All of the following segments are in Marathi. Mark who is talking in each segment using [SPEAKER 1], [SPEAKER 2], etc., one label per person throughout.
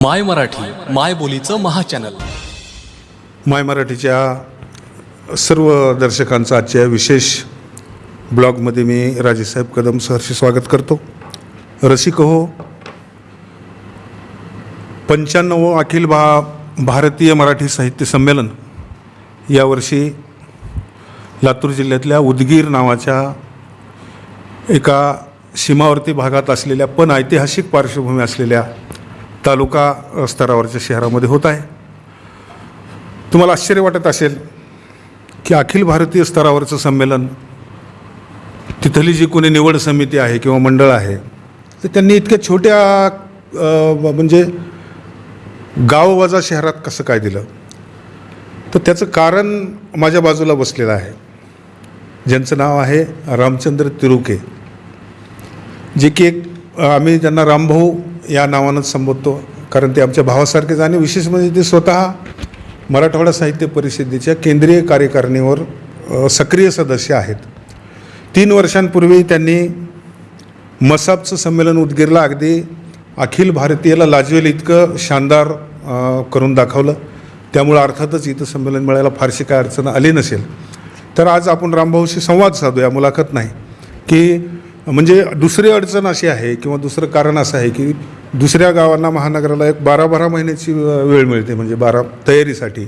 [SPEAKER 1] माय मराठी माय बोलीचं महाचॅनल
[SPEAKER 2] माय मराठीच्या सर्व दर्शकांचं आजच्या विशेष ब्लॉगमध्ये मी राजेसाहेब कदम सहर्ष स्वागत करतो. रसिक हो. पंच्याण्णव अखिल भा भारतीय मराठी साहित्य संमेलन यावर्षी लातूर जिल्ह्यातल्या उदगीर नावाच्या एका सीमावर्ती भागात असलेल्या पण ऐतिहासिक पार्श्वभूमी असलेल्या तालुका स्तरावरच्या शहरामध्ये होत आहे. तुम्हाला आश्चर्य वाटत असेल की अखिल भारतीय स्तरावरचं संमेलन तिथली जी कोणी निवड समिती आहे किंवा मंडळ आहे तर त्यांनी इतक्या छोट्या म्हणजे गाववाजा शहरात कसं काय दिलं? तर त्याचं कारण माझ्या बाजूला बसलेलं आहे. ज्यांचं नाव आहे रामचंद्र तिरुके जे की एक आम्ही त्यांना रामभाऊ या नावानंच संबोधतो. कारण ते आमच्या भावासारखेच आणि विशेष म्हणजे ते स्वतः मराठवाडा साहित्य परिषदेच्या केंद्रीय कार्यकारिणीवर सक्रिय सदस्य आहेत. तीन वर्षांपूर्वी त्यांनी मसापचं संमेलन उदगीरला अगदी अखिल भारतीयला लाजवेल इतकं शानदार करून दाखवलं. त्यामुळं अर्थातच इथं संमेलन मिळायला फारशी काय अडचण आली नसेल. तर आज आपण रामभाऊशी संवाद साधूया मुलाखत नाही. की म्हणजे दुसरी अडचण अशी आहे किंवा दुसरं कारण असं आहे की दुसऱ्या गावांना महानगराला एक बारा बारा महिन्याची वेळ मिळते म्हणजे बारा तयारीसाठी.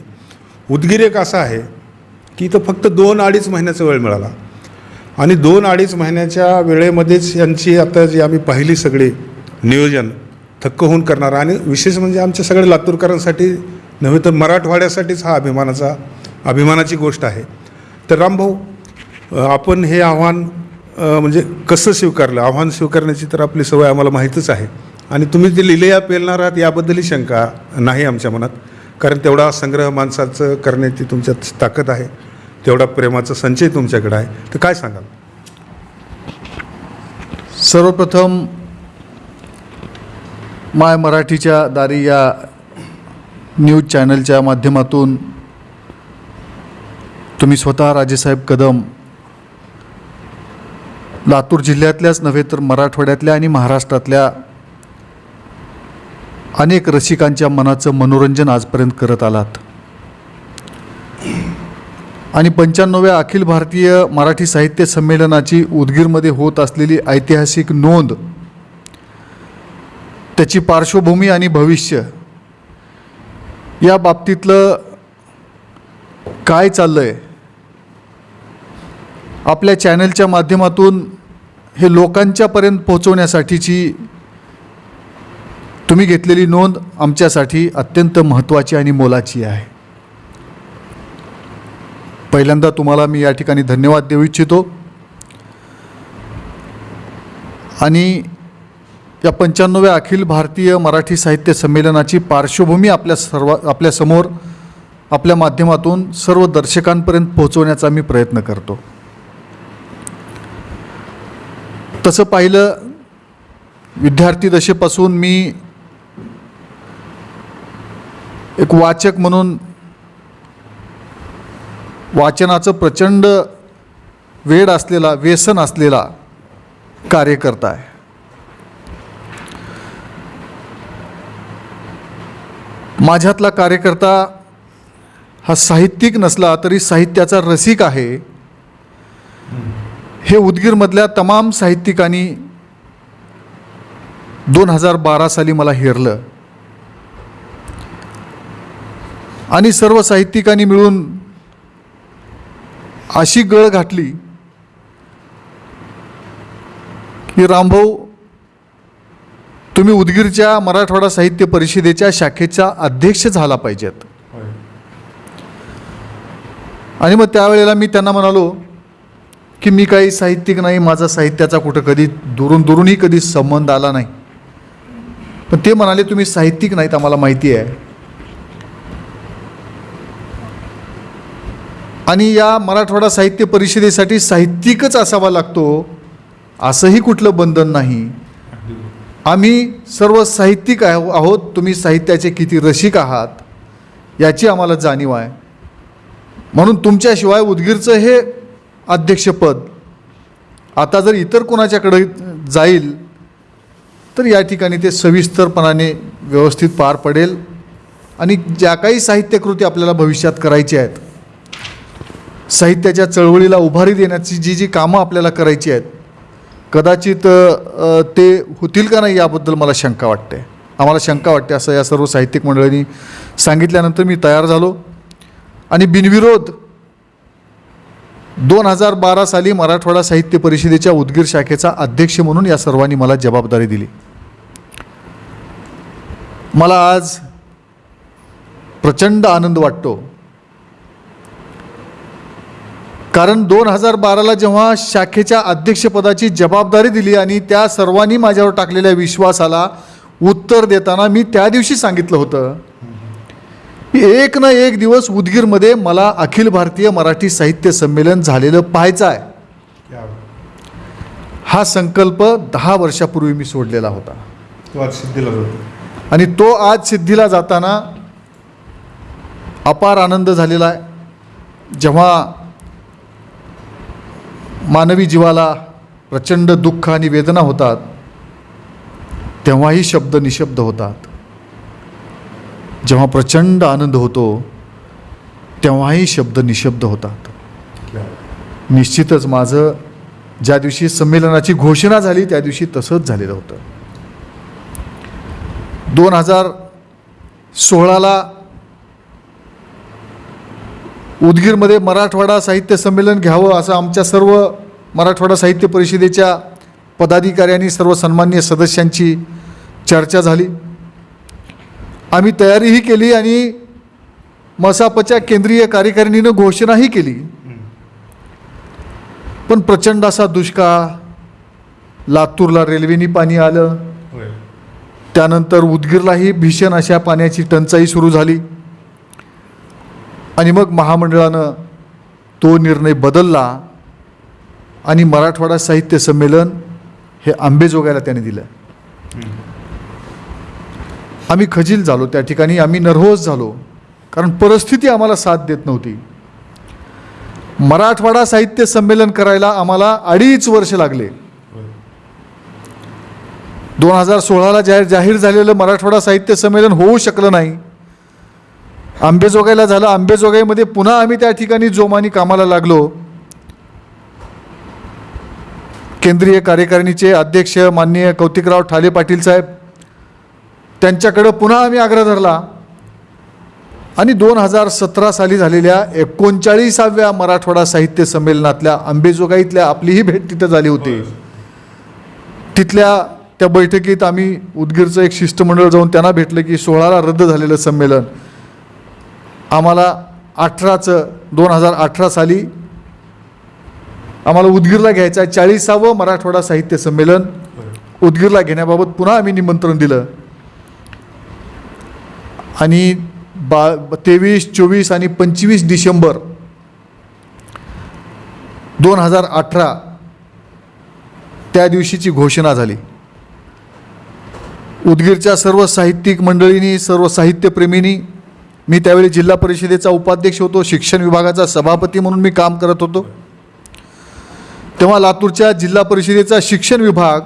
[SPEAKER 2] उदगीर एक असा आहे की इथं फक्त दोन अडीच महिन्याचा वेळ मिळाला. आणि दोन अडीच महिन्याच्या वेळेमध्येच यांची आता जी आम्ही पाहिली सगळी नियोजन थक्क होऊन करणार. आणि विशेष म्हणजे आमच्या सगळ्या लातूरकरांसाठी नव्हे तर मराठवाड्यासाठीच हा अभिमानाचा अभिमानाची गोष्ट आहे. तर रामभाऊ आपण हे आव्हान म्हणजे कसं स्वीकारलं? आव्हान स्वीकारण्याची तर आपली सवय आम्हाला माहीतच आहे. आणि तुम्ही ते लिहिलेया पेलणार आहात याबद्दलही शंका नाही आमच्या मनात. कारण तेवढा संग्रह माणसाचं करण्याची तुमच्यात ताकद आहे. तेवढा प्रेमाचा संचय तुमच्याकडे आहे. तर काय सांगाल?
[SPEAKER 3] सर्वप्रथम माय मराठीच्या दारी या न्यूज चॅनलच्या माध्यमातून तुम्ही स्वतः राजेसाहेब कदम लातूर जिल्ह्यातल्याच नव्हे तर मराठवाड्यातल्या आणि महाराष्ट्रातल्या अनेक रसिकांच्या मनाचं मनोरंजन आजपर्यंत करत आलात. आणि पंच्याण्णव्या अखिल भारतीय मराठी साहित्य संमेलनाची उदगीरमध्ये होत असलेली ऐतिहासिक नोंद त्याची पार्श्वभूमी आणि भविष्य या बाबतीतलं काय चाललं आहे आपल्या चॅनलच्या माध्यमातून हे लोकांच्यापर्यंत पोहोचवण्यासाठीची तुम्ही घेतलेली नोंद आमच्यासाठी अत्यंत महत्त्वाची आणि मोलाची आहे. पहिल्यांदा तुम्हाला मी या ठिकाणी धन्यवाद देऊ इच्छितो. आणि या पंच्याण्णव्या अखिल भारतीय मराठी साहित्य संमेलनाची पार्श्वभूमी आपल्या सर्व आपल्यासमोर आपल्या माध्यमातून सर्व दर्शकांपर्यंत पोहोचवण्याचा मी प्रयत्न करतो. तसं पाहिलं विद्यार्थी दशेपासून मी एक वाचक म्हणून वाचनाचं प्रचंड वेड असलेला व्यसन असलेला कार्यकर्ता आहे माझ्यातला कार्यकर्ता हा साहित्यिक नसला तरी साहित्याचा रसिक आहे. हे उदगीरमधल्या तमाम साहित्यिकांनी दोन हजार बारा साली मला हेरलं. आणि सर्व साहित्यिकांनी मिळून अशी गळ घातली की रामभाऊ तुम्ही उदगीरच्या मराठवाडा साहित्य परिषदेच्या शाखेचा अध्यक्ष झाला पाहिजेत. आणि मग त्यावेळेला मी त्यांना म्हणालो की मी काही साहित्यिक नाही माझा साहित्याचा कुठं कधी दुरून दुरूनही कधी संबंध आला नाही. पण ते म्हणाले तुम्ही साहित्यिक नाहीत आम्हाला माहिती आहे. आणि या मराठवाडा साहित्य परिषदेसाठी साहित्यिकच असावा लागतो असंही कुठलं बंधन नाही. आम्ही सर्व साहित्यिक आहो आहोत तुम्ही साहित्याचे किती रसिक आहात याची आम्हाला जाणीव आहे. म्हणून तुमच्याशिवाय उदगीरचं हे अध्यक्षपद. आता जर इतर कोणाच्याकडे जाईल तर या ठिकाणी ते सविस्तरपणाने व्यवस्थित पार पडेल आणि ज्या काही साहित्यकृती आपल्याला भविष्यात करायची आहेत साहित्याच्या चळवळीला उभारी देण्याची जी जी कामं आपल्याला करायची आहेत कदाचित ते होतील का नाही याबद्दल मला शंका वाटते. आम्हाला शंका वाटते असं या सर्व साहित्यिक मंडळींनी सांगितल्यानंतर मी तयार झालो आणि बिनविरोध दोन हजार बारा साली मराठवाडा साहित्य परिषदेच्या उदगीर शाखेचा अध्यक्ष म्हणून या सर्वांनी मला जबाबदारी दिली. मला आज प्रचंड आनंद वाटतो. कारण दोन हजार बाराला जेव्हा शाखेच्या अध्यक्षपदाची जबाबदारी दिली आणि त्या सर्वांनी माझ्यावर टाकलेल्या विश्वासाला उत्तर देताना मी त्या दिवशी सांगितलं होतं एक ना एक दिवस उदगीरमध्ये मला अखिल भारतीय मराठी साहित्य संमेलन झालेलं पाहायचं आहे. हा संकल्प दहा वर्षापूर्वी मी सोडलेला होता.
[SPEAKER 2] तो आज सिद्धीला
[SPEAKER 3] आणि तो आज सिद्धीला जाताना अपार आनंद झालेला आहे. जेव्हा मानवी जीवाला प्रचंड दुःख आणि वेदना होतात तेव्हाही शब्द निशब्द होतात. जेव्हा प्रचंड आनंद होतो तेव्हाही शब्द निशब्द होतात. निश्चितच माझं ज्या दिवशी संमेलनाची घोषणा झाली त्या दिवशी तसंच झालेलं होतं. दोन हजार सोळाला उदगीरमध्ये मराठवाडा साहित्य संमेलन घ्यावं असं आमच्या सर्व मराठवाडा साहित्य परिषदेच्या पदाधिकाऱ्यांनी सर्व सन्मान्य सदस्यांची चर्चा झाली. आम्ही तयारीही केली आणि मसापच्या केंद्रीय कार्यकारिणीनं घोषणाही केली. पण प्रचंड असा दुष्काळ लातूरला रेल्वेनी पाणी आलं. त्यानंतर उदगीरलाही भीषण अशा पाण्याची टंचाई सुरू झाली. आणि मग महामंडळानं तो निर्णय बदलला आणि मराठवाडा साहित्य संमेलन हे आंबेजोगायला त्याने दिलं. आम्ही खजील झालो त्या ठिकाणी आम्ही नर्व्हस झालो. कारण परिस्थिती आम्हाला साथ देत नव्हती. मराठवाडा साहित्य संमेलन करायला आम्हाला अडीच वर्ष लागले. दोन हजार सोळाला जाहीर जाहीर झालेलं मराठवाडा साहित्य संमेलन होऊ शकलं नाही. आंबेजोगाईला झालं. आंबेजोगाईमध्ये पुन्हा आम्ही त्या ठिकाणी जोमानी कामाला लागलो. केंद्रीय कार्यकारिणीचे अध्यक्ष माननीय कौतिकराव ठाले पाटील साहेब त्यांच्याकडं पुन्हा आम्ही आग्रह धरला. आणि दोन हजार सतरा साली झालेल्या एकोणचाळीसाव्या मराठवाडा साहित्य संमेलनातल्या आंबेजोगाईतल्या आपलीही भेट तिथं झाली होती. तिथल्या त्या बैठकीत आम्ही उदगीरचं एक शिष्टमंडळ जाऊन त्यांना भेटलं की सोळाला रद्द झालेलं संमेलन. आम्हाला अठराचं दोन हजार अठरा साली आम्हाला उदगीरला घ्यायचं आहे. चाळीसावं मराठवाडा साहित्य संमेलन उदगीरला घेण्याबाबत पुन्हा आम्ही निमंत्रण दिलं. आणि बा तेवीस चोवीस आणि पंचवीस डिसेंबर दोन हजार अठरा त्या दिवशीची घोषणा झाली. उदगीरच्या सर्व साहित्यिक मंडळींनी सर्व साहित्यप्रेमींनी मी त्यावेळी जिल्हा परिषदेचा उपाध्यक्ष होतो शिक्षण विभागाचा सभापती म्हणून मी काम करत होतो. तेव्हा लातूरच्या जिल्हा परिषदेचा शिक्षण विभाग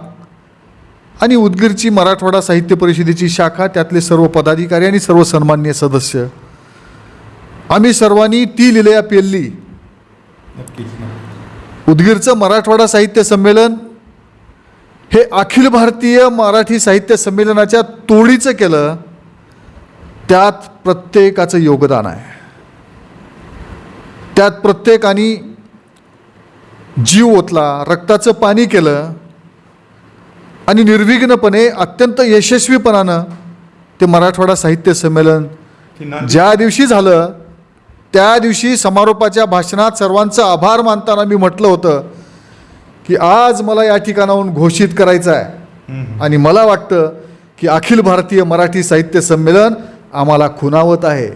[SPEAKER 3] आणि उदगीरची मराठवाडा साहित्य परिषदेची शाखा त्यातले सर्व पदाधिकारी आणि सर्व सन्मान्य सदस्य. आम्ही सर्वांनी ती लिलया पेलली. उदगीरचं मराठवाडा साहित्य संमेलन हे अखिल भारतीय मराठी साहित्य संमेलनाच्या तोडीचं केलं त्यात प्रत्येकाचं योगदान आहे. त्यात प्रत्येकाने जीव ओतला रक्ताचं पाणी केलं आणि निर्विघ्नपणे अत्यंत यशस्वीपणानं ते मराठवाडा साहित्य संमेलन ज्या दिवशी झालं त्या दिवशी समारोपाच्या भाषणात सर्वांचं आभार मानताना मी म्हटलं होतं की आज मला या ठिकाणाहून घोषित करायचं आहे. आणि मला वाटतं की अखिल भारतीय मराठी साहित्य संमेलन आम्हाला खुणावत आहे.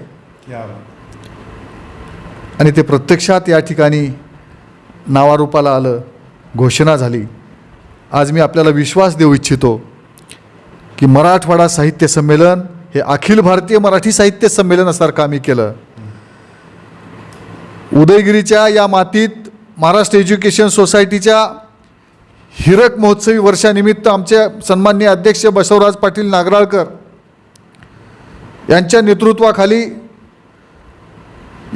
[SPEAKER 3] आणि ते प्रत्यक्षात या ठिकाणी नावारूपाला आलं घोषणा झाली. आज मी आपल्याला विश्वास देऊ इच्छितो की मराठवाडा साहित्य संमेलन हे अखिल भारतीय मराठी साहित्य संमेलनासारखं आम्ही केलं. उदयगिरीच्या या मातीत महाराष्ट्र एज्युकेशन सोसायटीच्या हिरक महोत्सवी वर्षानिमित्त आमचे सन्माननीय अध्यक्ष बसवराज पाटील नागराळकर यांच्या नेतृत्वाखाली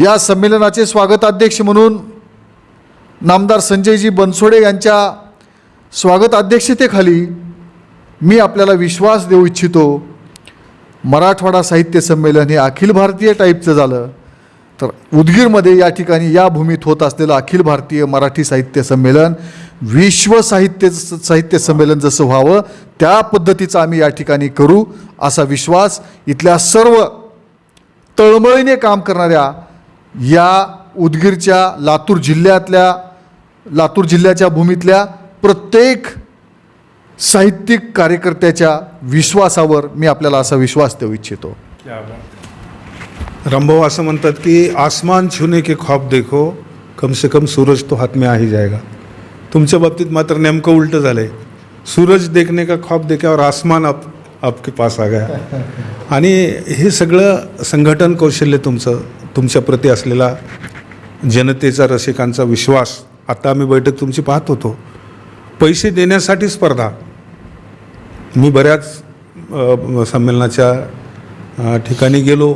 [SPEAKER 3] या संमेलनाचे स्वागताध्यक्ष म्हणून नामदार संजयजी बनसोडे यांच्या स्वागताध्यक्षतेखाली मी आपल्याला विश्वास देऊ इच्छितो. मराठवाडा साहित्य संमेलन हे अखिल भारतीय टाईपचं झालं. तर उदगीरमध्ये या ठिकाणी या भूमीत होत असलेलं अखिल भारतीय मराठी साहित्य संमेलन विश्व साहित्य साहित्य संमेलन जसं व्हावं त्या पद्धतीचं आम्ही या ठिकाणी करू असा विश्वास इथल्या सर्व तळमळीने काम करणाऱ्या या उदगीरच्या लातूर जिल्ह्यातल्या लातूर जिल्ह्याच्या भूमीतल्या प्रत्येक साहित्यिक कार्यकर्त्याच्या विश्वासावर मी आपल्याला असा विश्वास देऊ इच्छितो.
[SPEAKER 2] रामभाऊ असं म्हणतात की आसमान छूने के ख्वाब देखो कम से कम सूरज तो हात में आही जायगा जाएगा. तुमच्या बाबतीत मात्र नेमकं उलटं झालंय. सूरज देखने का ख्वाब देख्यावर आसमान आप आपके पास आ गया. आणि हे सगळं संघटन कौशल्य तुमचं तुमच्याप्रती असलेला जनतेचा रसिकांचा विश्वास आता आम्ही बैठक तुमची पाहत होतो. पैसे देण्यासाठी स्पर्धा. मी बऱ्याच संमेलनाच्या ठिकाणी गेलो.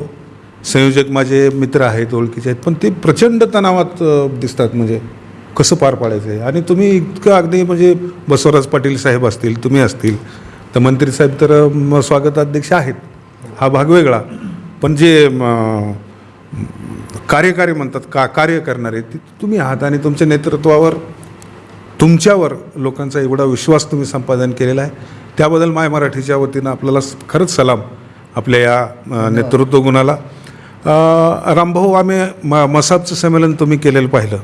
[SPEAKER 2] संयोजक माझे मित्र आहेत ओळखीचे आहेत पण ते प्रचंड तणावात दिसतात म्हणजे कसं पार पाडायचं आहे आणि तुम्ही इतकं अगदी म्हणजे बसवराज पाटील साहेब असतील तुम्ही असतील तर मंत्री साहेब तर म, स्वागताध्यक्ष आहेत. हा भाग वेगळा. पण जे कार्यकारी म्हणतात का कार्य करणारे ते तुम्ही आहात आणि तुमच्या नेतृत्वावर तुमच्यावर लोकांचा एवढा विश्वास तुम्ही संपादन केलेला आहे. त्याबद्दल माय मराठीच्या वतीनं आपल्याला खरंच सलाम आपल्या या नेतृत्व गुणाला. रामभाऊ आम्ही म मसाबचं संमेलन तुम्ही केलेलं पाहिलं.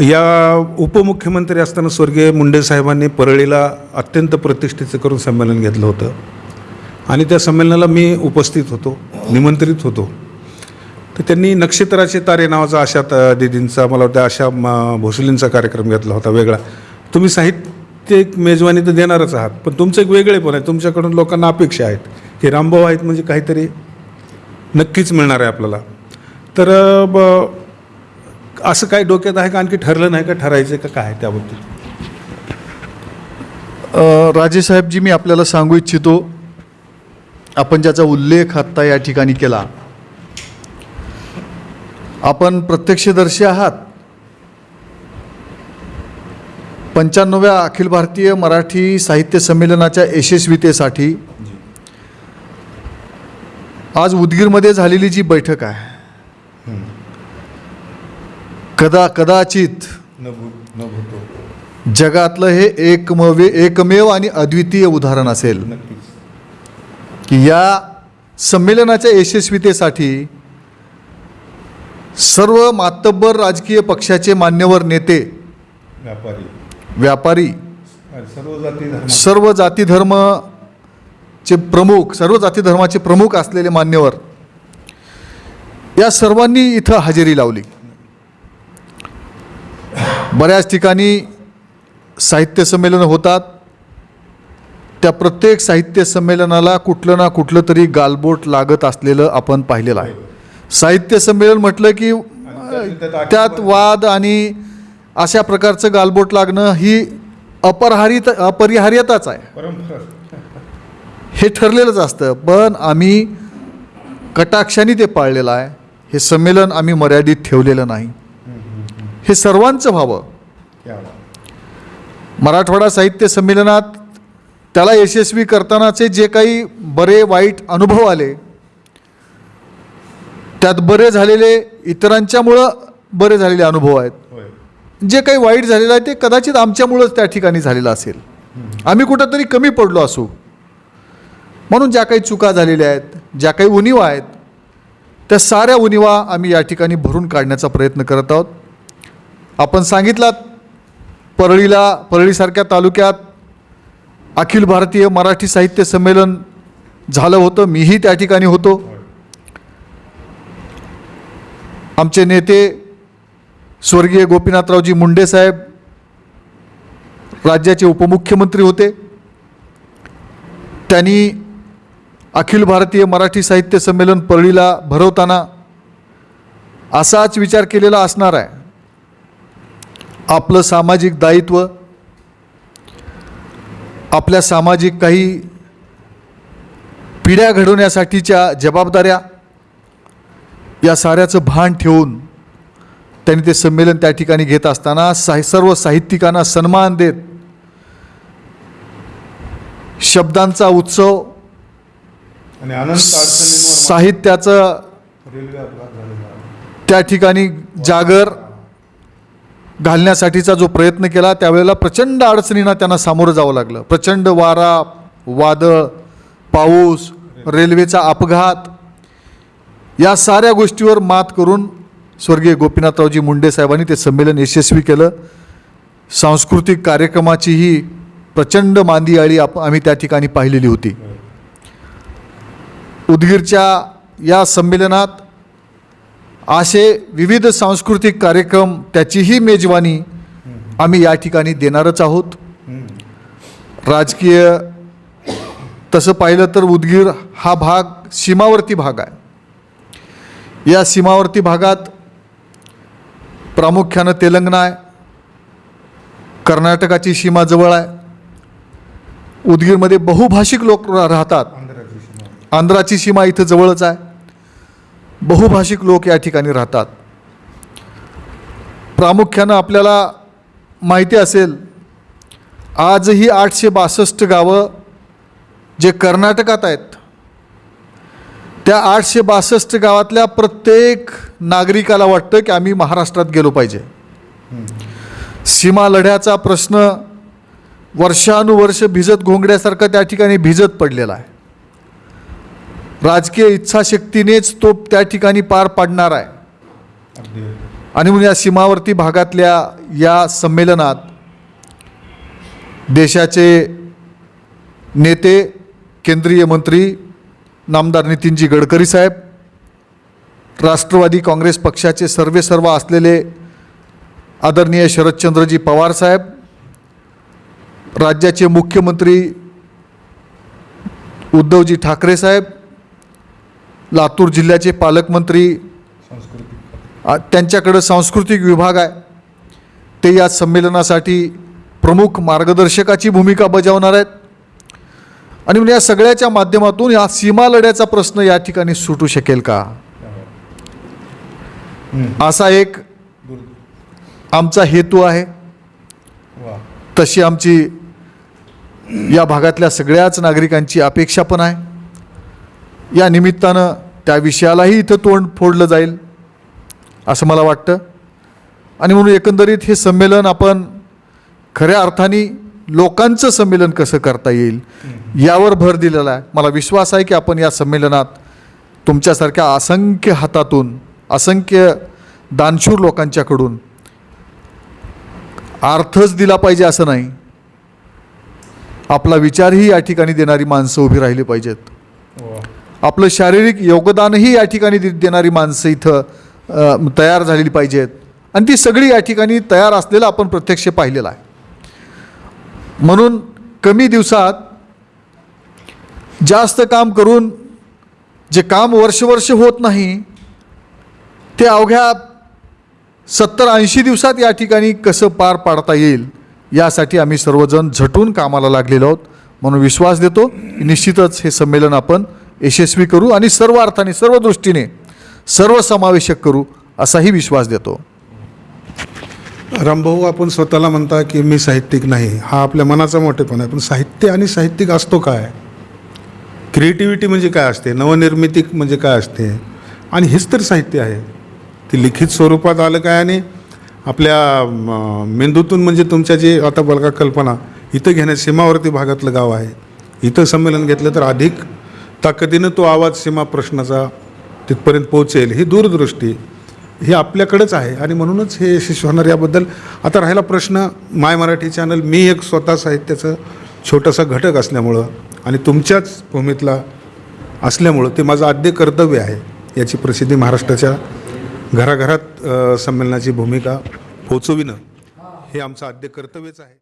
[SPEAKER 2] या उपमुख्यमंत्री असताना स्वर्गीय मुंडे साहेबांनी परळीला अत्यंत प्रतिष्ठेचं करून संमेलन घेतलं होतं. आणि त्या संमेलनाला मी उपस्थित होतो निमंत्रित होतो. तर त्यांनी नक्षत्राचे तारे नावाचा आशा त- दिदींचा मला वाटतं आशा म- भोसलेंचा कार्यक्रम घेतला होता वेगळा. तुम्ही साहित्य एक मेजवानी तर देणारच आहात पण तुमचं एक वेगळे पण आहे. तुमच्याकडून लोकांना अपेक्षा आहेत. की रामभाऊ आहेत म्हणजे काहीतरी नक्कीच मिळणार आहे आपल्याला. तर ब असं काही डोक्यात आहे का? आणखी ठरलं नाही का? ठरायचं का? काय त्याबद्दल?
[SPEAKER 3] राजेसाहेबजी मी आपल्याला सांगू इच्छितो आपण ज्याचा उल्लेख आत्ता या ठिकाणी केला आपण प्रत्यक्षदर्शी आहात. पंच्याण्णव्या अखिल भारतीय मराठी साहित्य संमेलनाच्या यशस्वीतेसाठी आज उदगीरमध्ये झालेली जी बैठक आहे कदा कदाचित जगातलं हे एकमेव एकमेव आणि अद्वितीय उदाहरण असेल. की या संमेलनाच्या यशस्वीतेसाठी सर्व मातब्बर राजकीय पक्षाचे मान्यवर नेते
[SPEAKER 2] व्यापारी.
[SPEAKER 3] व्यापारी
[SPEAKER 2] सर्व जाती धर्म.
[SPEAKER 3] सर्व जाती धर्मचे प्रमुख सर्व जाती धर्माचे प्रमुख असलेले मान्यवर या सर्वांनी इथं हजेरी लावली. बऱ्याच ठिकाणी साहित्य संमेलनं होतात. त्या प्रत्येक साहित्य संमेलनाला कुठलं ना कुठलं तरी गालबोट लागत असलेलं आपण पाहिलेलं आहे. साहित्य संमेलन म्हटलं की त्यात वाद आणि अशा प्रकारचं गालबोट लागणं ही अपरहारित अपरिहार्यताच आहे. हे ठरलेलंच असतं. पण आम्ही कटाक्षाने ते पाळलेलं आहे. हे संमेलन आम्ही मर्यादित ठेवलेलं नाही. हे सर्वांचं व्हावं. मराठवाडा साहित्य संमेलनात त्याला यशस्वी करतानाचे जे काही बरे वाईट अनुभव आले त्यात बरे झालेले इतरांच्यामुळं बरे झालेले अनुभव आहेत. जे काही वाईट झालेलं आहे ते कदाचित आमच्यामुळंच त्या ठिकाणी झालेलं असेल. आम्ही कुठंतरी कमी पडलो असू. म्हणून ज्या काही चुका झालेल्या आहेत ज्या काही उणीवा आहेत त्या साऱ्या उणीवा आम्ही या ठिकाणी भरून काढण्याचा प्रयत्न करत आहोत. आपण सांगितलात परळीला परळीसारख्या तालुक्यात अखिल भारतीय मराठी साहित्य संमेलन झालं होतं मीही त्या ठिकाणी होतो. आमचे नेते स्वर्गीय गोपीनाथरावजी मुंडे साहेब राज्याचे उपमुख्यमंत्री होते. त्यांनी अखिल भारतीय मराठी साहित्य संमेलन परळीला भरवताना असाच विचार केलेला असणार आहे. आपलं सामाजिक दायित्व आपल्या सामाजिक काही पिढ्या घडवण्यासाठीच्या जबाबदाऱ्या या साऱ्याचं भान ठेवून त्यांनी ते संमेलन त्या ठिकाणी घेत असताना साहि सर्व साहित्यिकांना सन्मान देत शब्दांचा उत्सव साहित्याचं त्या ठिकाणी जागर घालण्यासाठीचा जो प्रयत्न केला त्यावेळेला प्रचंड अडचणींना त्यांना सामोरं जावं लागलं. प्रचंड वारा वादळ पाऊस रेल्वेचा अपघात या साऱ्या गोष्टीवर मात करून स्वर्गीय गोपीनाथरावजी मुंडे साहेबांनी ते संमेलन यशस्वी केलं. सांस्कृतिक कार्यक्रमाचीही प्रचंड मांदी आळी आप आम्ही त्या ठिकाणी पाहिलेली होती. उदगीरच्या या संमेलनात असे विविध सांस्कृतिक कार्यक्रम त्याचीही मेजवानी आम्ही या ठिकाणी देणारच आहोत. राजकीय तसं पाहिलं तर उदगीर हा भाग सीमावर्ती भाग आहे. या सीमावर्ती भागात प्रामुख्यानं तेलंगणा आहे कर्नाटकाची सीमा जवळ आहे. उदगीरमध्ये बहुभाषिक लोक राहतात. आंध्राची सीमा इथं जवळच आहे. बहुभाषिक लोक या ठिकाणी राहतात. प्रामुख्यानं आपल्याला माहिती असेल आजही आठशे बासष्ट गावं जे कर्नाटकात आहेत त्या आठशे बासष्ट गावातल्या प्रत्येक नागरिकाला वाटतं की आम्ही महाराष्ट्रात गेलो पाहिजे. सीमा लढ्याचा प्रश्न वर्षानुवर्ष भिजत घोंगड्यासारखं त्या ठिकाणी भिजत पडलेला आहे. राजकीय इच्छाशक्तीनेच तो त्या ठिकाणी पार पाडणार आहे. आणि म्हणून या सीमावर्ती भागातल्या या संमेलनात देशाचे नेते केंद्रीय मंत्री नामदार नितीनजी गडकरी साहेब राष्ट्रवादी काँग्रेस पक्षाचे सर्वे सर्व असलेले आदरणीय शरदचंद्रजी पवार साहेब राज्याचे मुख्यमंत्री उद्धवजी ठाकरे साहेब लातूर जिल्ह्याचे पालकमंत्री आ- त्यांच्याकडं सांस्कृतिक विभाग आहे. ते या संमेलनासाठी प्रमुख मार्गदर्शकाची भूमिका बजावणार आहेत. आणि म्हणून या सगळ्याच्या माध्यमातून या सीमा लढ्याचा प्रश्न या ठिकाणी सुटू शकेल का? असा एक आमचा हेतू आहे. तशी आमची या भागातल्या सगळ्याच नागरिकांची अपेक्षा पण आहे. या निमित्तानं त्या विषयालाही इथं तोंड फोडलं जाईल असं मला वाटतं. आणि म्हणून एकंदरीत हे संमेलन आपण खऱ्या अर्थाने लोकांचं संमेलन कसं करता येईल यावर भर दिलेला आहे. मला विश्वास आहे की आपण या संमेलनात तुमच्यासारख्या असंख्य हातातून असंख्य दानशूर लोकांच्याकडून अर्थच दिला पाहिजे असं नाही. आपला विचारही या ठिकाणी देणारी माणसं उभी राहिली पाहिजेत. आपलं शारीरिक योगदानही या ठिकाणी देणारी माणसं इथं तयार झालेली पाहिजेत. आणि ती सगळी या ठिकाणी तयार असलेलं आपण प्रत्यक्ष पाहिलेलं आहे. म्हणून कमी दिवसात जास्त काम करून जे काम वर्षवर्ष होत नाही ते अवघ्या सत्तर ऐंशी दिवसात या ठिकाणी कसं पार पाडता येईल यासाठी आम्ही सर्वजण झटून कामाला लागलेलो आहोत. म्हणून विश्वास देतो की निश्चितच हे संमेलन आपण यशस्वी करू आणि सर्व अर्थाने सर्व दृष्टीने सर्वसमावेशक करू असाही विश्वास देतो.
[SPEAKER 2] रामभाऊ आपण स्वतःला म्हणता की मी साहित्यिक नाही. हा आपल्या मनाचा मोठेपणा आहे. पण साहित्य आणि साहित्यिक असतो काय? क्रिएटिव्हिटी म्हणजे काय असते? नवनिर्मिती म्हणजे काय असते? आणि हेच तर साहित्य आहे. ते लिखित स्वरूपात आलं काय? आणि आपल्या मेंदूतून म्हणजे तुमच्या जे आता बलका कल्पना इथं घेण्या सीमावर्ती भागातलं गाव आहे. इथं संमेलन घेतलं तर अधिक ताकदीनं तो आवाज सीमा प्रश्नाचा तिथपर्यंत पोहोचेल. ही दूरदृष्टी. हे आपल्याकडंच आहे. आणि म्हणूनच हे यशस्वी होणार याबद्दल आता राहिला प्रश्न माय मराठी चॅनल मी एक स्वतः साहित्याचं छोटासा घटक असल्यामुळं आणि तुमच्याच भूमीतला असल्यामुळं ते माझं आद्य कर्तव्य आहे याची प्रसिद्धी महाराष्ट्राच्या घराघरात संमेलनाची भूमिका पोचविणं हे आमचं आद्य कर्तव्यच आहे.